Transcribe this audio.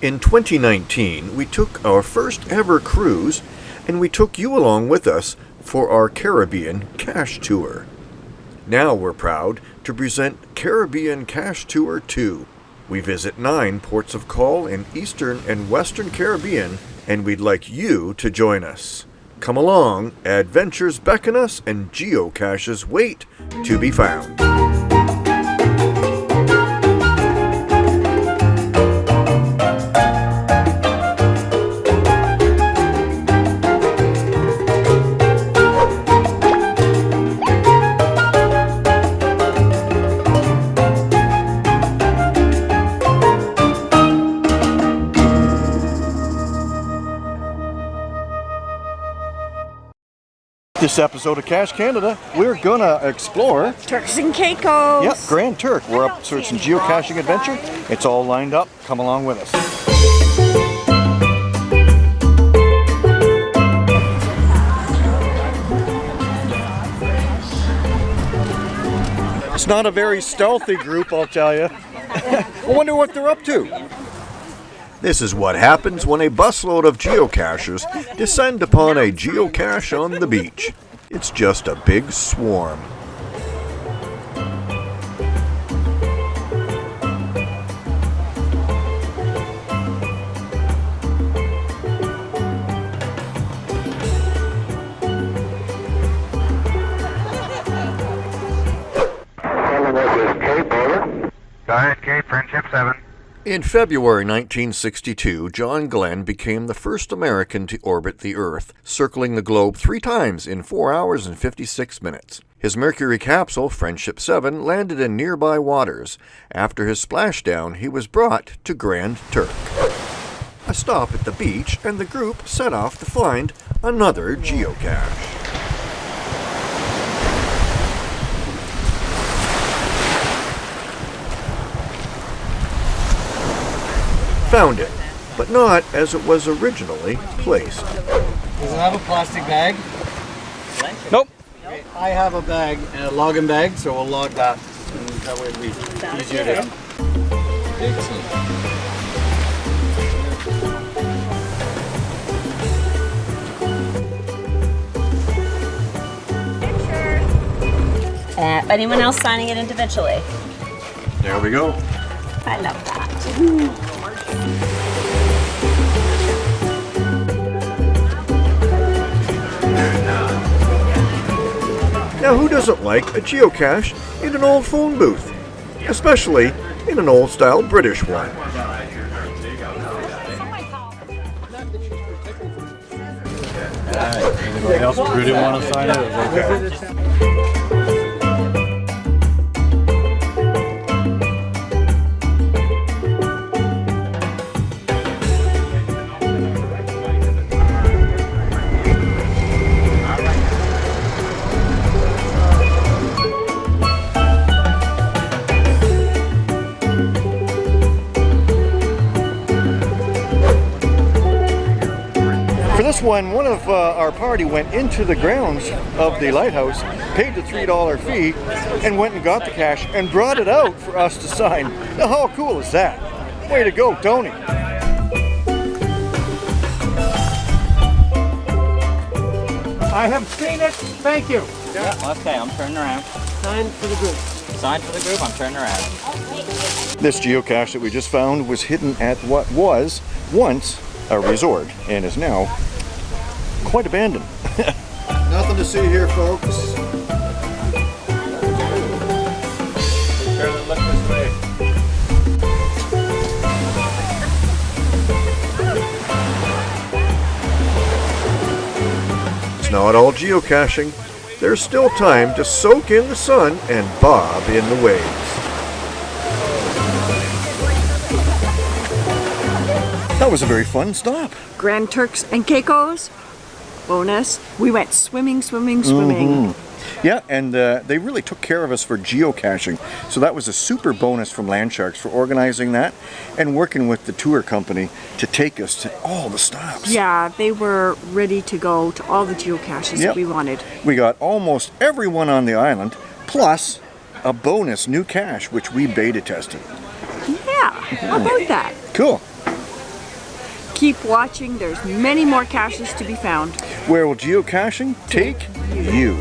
In 2019, we took our first ever cruise and we took you along with us for our Caribbean Cache Tour. Now we're proud to present Caribbean Cache Tour 2. We visit nine ports of call in Eastern and Western Caribbean, and we'd like you to join us. Come along, adventures beckon us, and geocaches wait to be found. This episode of Cache Canada, we're gonna explore Turks and Caicos. Yep, Grand Turk. We're up searching geocaching adventure. It's all lined up. Come along with us. It's not a very stealthy group, I'll tell you. I wonder what they're up to. This is what happens when a busload of geocachers descend upon a geocache on the beach. It's just a big swarm. Diet Cape, Friendship 7. In February 1962, John Glenn became the first American to orbit the Earth, circling the globe three times in 4 hours and 56 minutes. His Mercury capsule, Friendship 7, landed in nearby waters. After his splashdown, he was brought to Grand Turk. A stop at the beach, and the group set off to find another geocache. Found it, but not as it was originally placed. Does it have a plastic bag? Nope. I have a bag, a login bag, so we'll log that. And that way it'll be easier to. Excellent. Uh, anyone else signing it individually? There we go. I love that. Now, who doesn't like a geocache in an old phone booth? Especially in an old style British one. Anybody else who didn't want to sign it? It okay. For this one, one of uh, our party went into the grounds of the lighthouse, paid the $3 fee, and went and got the cache and brought it out for us to sign. Now, how cool is that? Way to go, Tony. I have seen it. Thank you. Yeah, Okay, I'm turning around. Sign for the group. Sign for the group, I'm turning around. This geocache that we just found was hidden at what was once a resort and is now quite abandoned. Nothing to see here, folks. Look this way. It's not all geocaching. There's still time to soak in the sun and bob in the waves. That was a very fun stop. Grand Turks and Caicos. Bonus. We went swimming, swimming, swimming. Yeah, and uh, they really took care of us for geocaching. So that was a super bonus from Landsharks for organizing that and working with the tour company to take us to all the stops. Yeah, they were ready to go to all the geocaches Yep. that we wanted. We got almost everyone on the island, plus a bonus new cache, which we beta tested. Yeah, how about that? Cool. Keep watching. There's many more caches to be found. Where will geocaching take you?